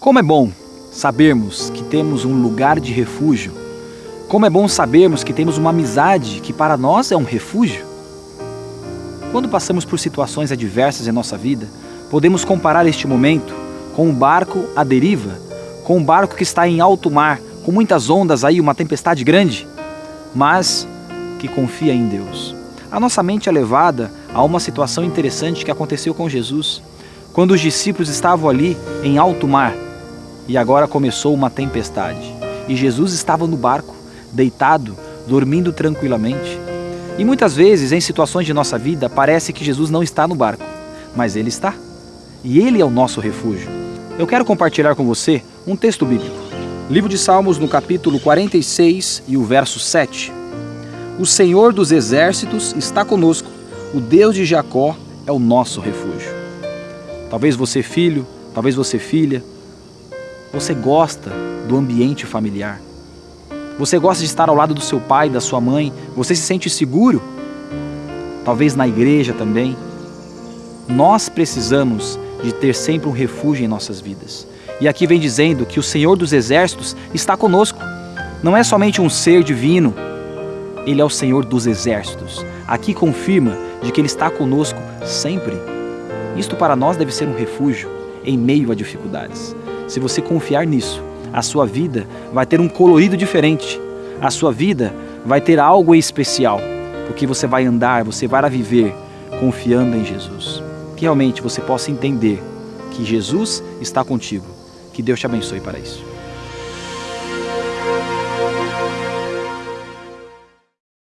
Como é bom sabermos que temos um lugar de refúgio. Como é bom sabermos que temos uma amizade que para nós é um refúgio. Quando passamos por situações adversas em nossa vida, podemos comparar este momento com um barco à deriva, com um barco que está em alto mar, com muitas ondas aí, uma tempestade grande, mas que confia em Deus. A nossa mente é levada a uma situação interessante que aconteceu com Jesus, quando os discípulos estavam ali em alto mar e agora começou uma tempestade. E Jesus estava no barco, deitado, dormindo tranquilamente. E muitas vezes, em situações de nossa vida, parece que Jesus não está no barco, mas Ele está. E Ele é o nosso refúgio. Eu quero compartilhar com você um texto bíblico. Livro de Salmos, no capítulo 46 e o verso 7. O Senhor dos exércitos está conosco, o Deus de Jacó é o nosso refúgio. Talvez você, filho, talvez você, filha, você gosta do ambiente familiar. Você gosta de estar ao lado do seu pai, da sua mãe. Você se sente seguro? Talvez na igreja também. Nós precisamos de ter sempre um refúgio em nossas vidas. E aqui vem dizendo que o Senhor dos Exércitos está conosco. Não é somente um ser divino, Ele é o Senhor dos Exércitos. Aqui confirma de que Ele está conosco sempre. Isto para nós deve ser um refúgio em meio a dificuldades. Se você confiar nisso, a sua vida vai ter um colorido diferente. A sua vida vai ter algo especial, porque você vai andar, você vai viver confiando em Jesus. Que realmente você possa entender que Jesus está contigo. Que Deus te abençoe para isso.